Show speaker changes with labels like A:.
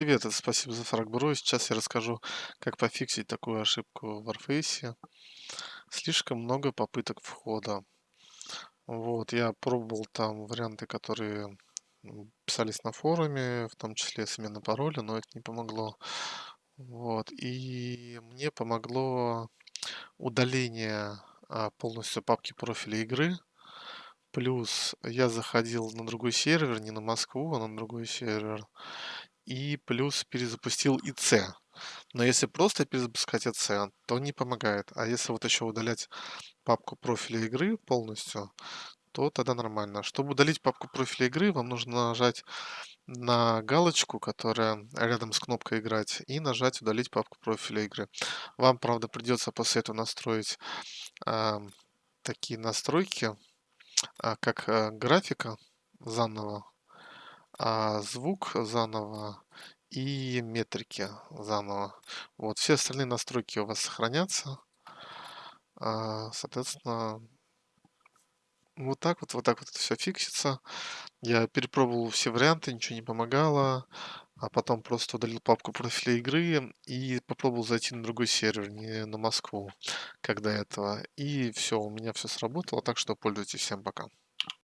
A: Привет, это спасибо за фраг-бро. Сейчас я расскажу, как пофиксить такую ошибку в Warface. Слишком много попыток входа. Вот, я пробовал там варианты, которые писались на форуме, в том числе смена пароля, но это не помогло. Вот, и мне помогло удаление а, полностью папки профиля игры. Плюс я заходил на другой сервер, не на Москву, а на другой сервер. И плюс перезапустил ИЦ. Но если просто перезапускать ИЦ, то не помогает. А если вот еще удалять папку профиля игры полностью, то тогда нормально. Чтобы удалить папку профиля игры, вам нужно нажать на галочку, которая рядом с кнопкой «Играть», и нажать «Удалить папку профиля игры». Вам, правда, придется после этого настроить а, такие настройки, а, как а, графика заново, а, звук заново и метрики заново. Вот, все остальные настройки у вас сохранятся. А, соответственно, вот так вот, вот так вот это все фиксится. Я перепробовал все варианты, ничего не помогало. А потом просто удалил папку профиля игры и попробовал зайти на другой сервер, не на Москву, как до этого. И все, у меня все сработало, так что пользуйтесь. Всем пока.